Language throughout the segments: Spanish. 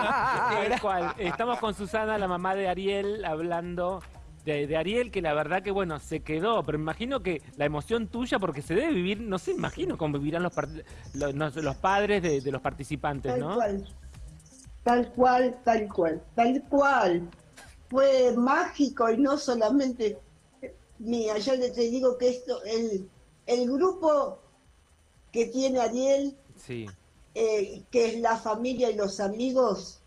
Tal cual. Estamos con Susana, la mamá de Ariel, hablando de, de Ariel, que la verdad que, bueno, se quedó. Pero me imagino que la emoción tuya, porque se debe vivir, no sé, imagino cómo vivirán los, los, padres de, de los participantes, Tal ¿no? cual. Tal cual, tal cual, tal cual. Fue mágico y no solamente mía. Yo le- te digo que esto, el, el grupo que tiene Ariel, Sí. Eh, que es la familia y los amigos,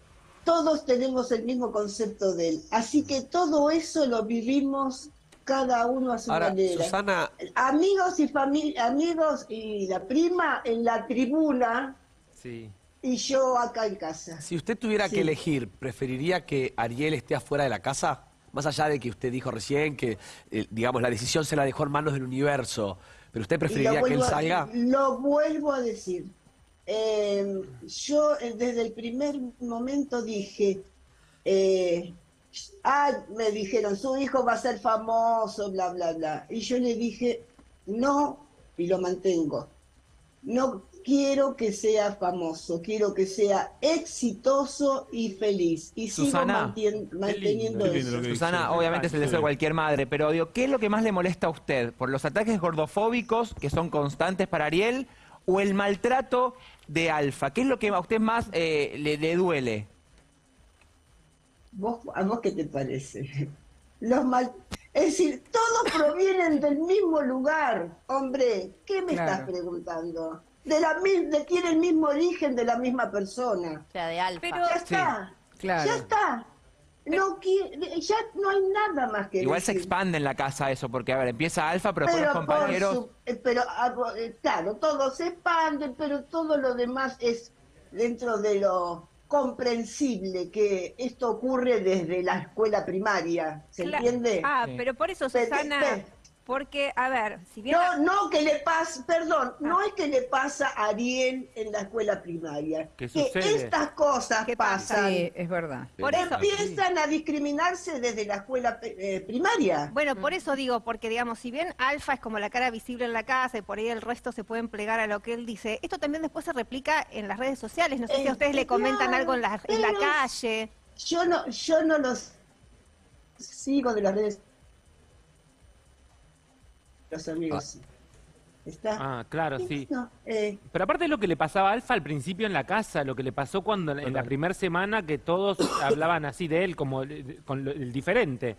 todos tenemos el mismo concepto de él. Así que todo eso lo vivimos cada uno a su Ahora, manera. Susana, Amigos y familia, amigos y la prima en la tribuna Sí. y yo acá en casa. si usted tuviera Sí. que elegir, ¿preferiría que Ariel esté afuera de la casa? Más allá de que usted dijo recién que, eh, digamos, la decisión se la dejó en manos del universo, pero usted preferiría que él vuelvo a- salga. Lo vuelvo a decir. Eh, yo eh, desde el primer momento dije, eh, ah, me dijeron, su hijo va a ser famoso, bla, bla, bla. Y yo le dije, no, y lo mantengo. No quiero que sea famoso, quiero que sea exitoso y feliz. Y Susana, sigo manteniendo eso. Susana, obviamente es el deseo de cualquier madre, pero digo, ¿qué es lo que más le molesta a usted? ¿Por los ataques gordofóbicos que son constantes para Ariel o el maltrato de Alfa? ¿Qué es lo que a usted más eh, le, le duele? ¿Vos, ¿A vos qué te parece? Los mal... Es decir, todos provienen del mismo lugar. Hombre, ¿qué me Claro. estás preguntando? De la mi- de tiene el mismo origen de la misma persona. O sea, de alfa. Pero- Ya está. Claro. Ya está. No ya no hay nada más que Igual se expande en la casa eso, porque a ver, empieza Alfa, pero, con los compañeros... su- eh, pero ah, eh, claro, todo se expande, pero todo lo demás es dentro de lo comprensible que esto ocurre desde la escuela primaria, ¿se entiende? Ah, Sí. pero por eso, Pe- Susana, pe- porque, a ver, si bien... No, no que le pasa, perdón, no Ah. es que le pasa a Ariel en la escuela primaria. ¿Qué que sucede? estas cosas ¿Qué pasa? pasan. Sí, es verdad. Por eso, Empiezan a discriminarse desde la escuela eh, primaria. Bueno, por eso digo, porque digamos, si bien Alfa es como la cara visible en la casa y por ahí el resto se pueden plegar a lo que él dice, esto también después se replica en las redes sociales. No sé si Eh, a ustedes le comentan claro, algo en la, en la calle. Yo no, yo no los sigo de las redes. Los amigos. ¿Está? Ah, claro, sí. Eh, Pero aparte de lo que le pasaba a Alfa al principio en la casa, lo que le pasó cuando en la primera semana que todos hablaban así de él como con lo- el diferente.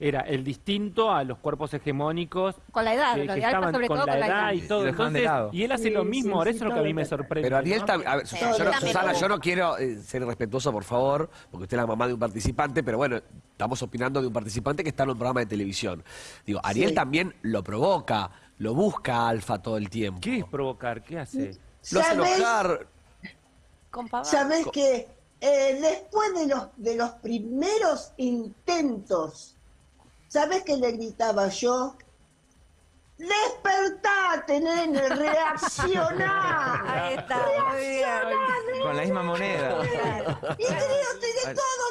Era el distinto a los cuerpos hegemónicos Con la edad, que, que estaban sobre con todo la con la edad edad. y todo. Y Entonces, lado. y él hace Sí, lo sí, mismo, sí, ahora eso es lo que a mí me sorprende. Pero Ariel ¿no? a ver, Susana, Sí, yo no, también Susana, yo no quiero eh, ser irrespetuoso, por favor, porque usted es la mamá de un participante, pero bueno, estamos opinando de un participante que está en un programa de televisión. Digo, Ariel Sí. también lo provoca, lo busca a Alfa todo el tiempo. ¿Qué es provocar? ¿Qué hace? Lo hace ¿sabes? enojar. Sabes que eh, después de los de los primeros intentos, ¿sabes qué le gritaba yo? Despertate, nene, reaccioná. Ahí está, muy bien. Con la misma moneda. Y creo que todos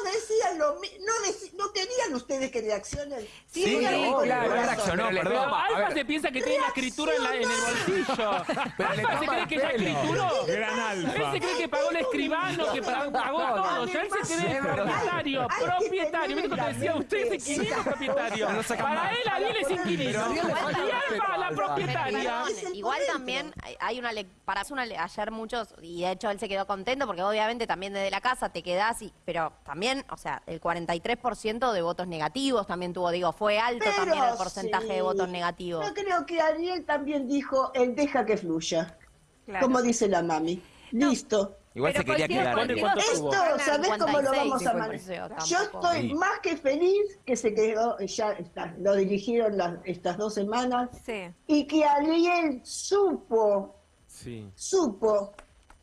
lo. No, no querían ustedes que reaccionen. Sí, con el claro, reaccionó, perdón. Pero Alfa ver. se piensa que tiene la escritura en, la- en el bolsillo. Pero Alfa se cree que ya escrituró. Gran alfa. Él se cree que pagó el escribano, que pagó, todo. Él se cree propietario, propietario. ¿Viste cuando decía usted es inquilino propietario? No Para él, Ariel es inquilino. Y Alfa, la propietaria. Igual también hay- una le para hacer una le- ayer muchos y de hecho él se quedó contento porque obviamente también desde la casa te quedás y pero también o sea el 43% de votos negativos también tuvo digo fue alto Pero también el porcentaje sí. de votos negativos Yo creo que Ariel también dijo, él deja que fluya. Claro. Como dice la mami. Listo. Igual Pero se quería quedar. con ¿Cuánto- vos. cuánto Esto? ¿sabés cómo lo 56, vamos a manejar? Yo estoy Sí. más que feliz que se quedó, ya está, lo dirigieron las- estas dos semanas, Sí. y que Ariel supo, Sí. supo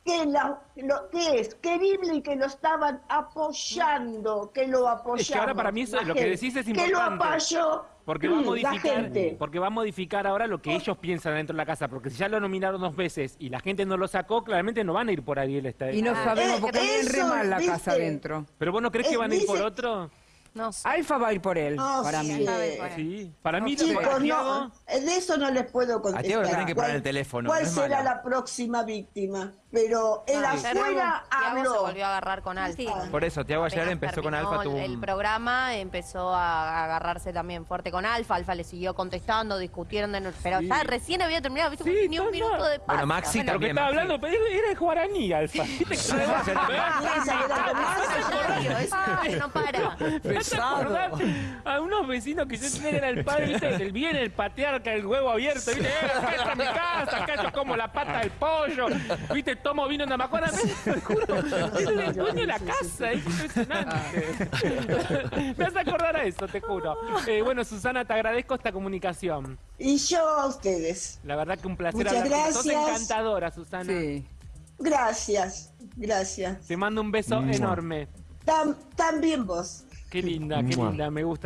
que la- lo que es querible y que lo estaban apoyando, que lo apoyaba. Es que ahora para mí eso- lo que decís es Que lo importante. apoyó Porque va a la modificar, gente. porque va a modificar ahora lo que ellos piensan dentro de la casa, porque si ya lo nominaron dos veces y la gente no lo sacó, claramente no van a ir por Ariel esta vez. Y no Ah, sabemos eh, porque viene re eso, mal la casa adentro. Pero vos no crees que Eh, van a ir por otro? No sé. Alfa va a ir por él, No para sé. mí. Sí, para mí Chicos, no, Tiago, de eso no les puedo contestar. Tiago le tienen que poner ¿Cuál- el teléfono, ¿Cuál no es será malo. la próxima víctima? Pero el No, ayer afuera Tiago se habló. volvió a agarrar con Alfa. Sí. Por eso, Tiago ayer Apenas empezó con terminó Alfa, tuvo el, el un- programa, empezó a agarrarse también fuerte con Alfa. Alfa le siguió contestando, discutieron, de no- pero ya recién había terminado, ¿viste? Sí, ni un no, minuto no. de paz. Bueno, Maxi Pero que también. estaba Maxi. hablando, pero era el guaraní, Alfa. ¿Viste que Piensa que era Tomás. Es un no para. ¿Te Pesado. A unos vecinos que yo tenía era el padre, ¿viste? El bien, el patear, que el huevo abierto, ¿viste? Eh, acá está mi casa, acá yo como la pata del pollo, ¿viste? Tomo vino en Amacuara, te juro. Es el dueño de la casa, es impresionante. Me hace acordar a eso, te juro. Eh, bueno, Susana, te agradezco esta comunicación. Y yo a ustedes. La verdad que un placer Muchas hablar vos. Sos gracias. encantadora, Susana. Sí. Gracias, gracias. Te mando un beso enorme. Tam- también vos. Qué linda, qué linda, me gusta.